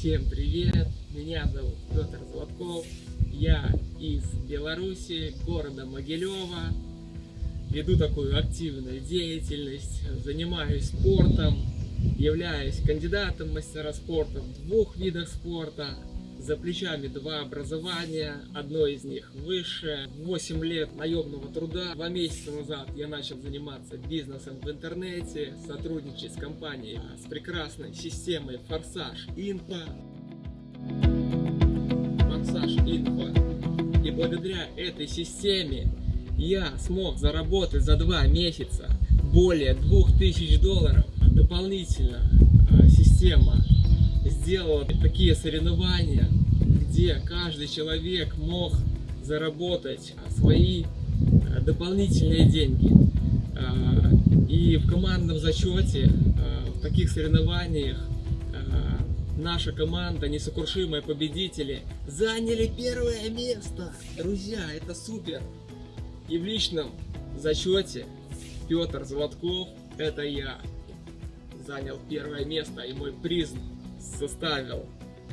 Всем привет! Меня зовут Петр Золотков. Я из Беларуси, города Могилева. Веду такую активную деятельность, занимаюсь спортом, являюсь кандидатом мастера спорта в двух видах спорта. За плечами два образования, одно из них высшее. 8 лет наемного труда. Два месяца назад я начал заниматься бизнесом в интернете, сотрудничать с компанией с прекрасной системой Форсаж Инфо. Форсаж Инфо. И благодаря этой системе я смог заработать за два месяца более 2000 долларов. Дополнительно а, система сделала такие соревнования, где каждый человек мог заработать свои а, дополнительные деньги. А, и в командном зачете, в таких соревнованиях, наша команда, несокрушимые победители, заняли первое место. Друзья, это супер! И в личном зачете Петр Золотков, это я, занял первое место, и мой приз составил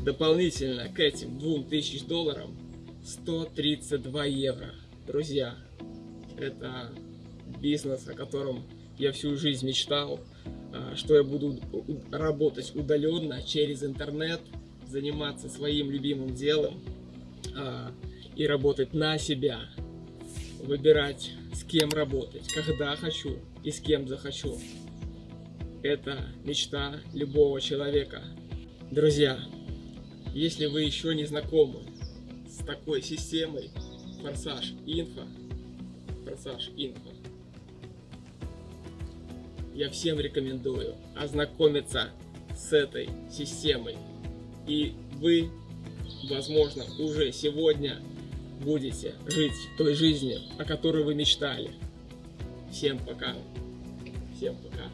дополнительно к этим 2000 долларам 132 евро. Друзья, это бизнес, о котором я всю жизнь мечтал, а, что я буду работать удаленно через интернет, заниматься своим любимым делом а, и работать на себя, выбирать с кем работать, когда хочу и с кем захочу. Это мечта любого человека. Друзья, если вы еще не знакомы с такой системой Форсаж Инфо, Форсаж Инфо, я всем рекомендую ознакомиться с этой системой. И вы, возможно, уже сегодня будете жить той жизнью, о которой вы мечтали. Всем пока. Всем пока.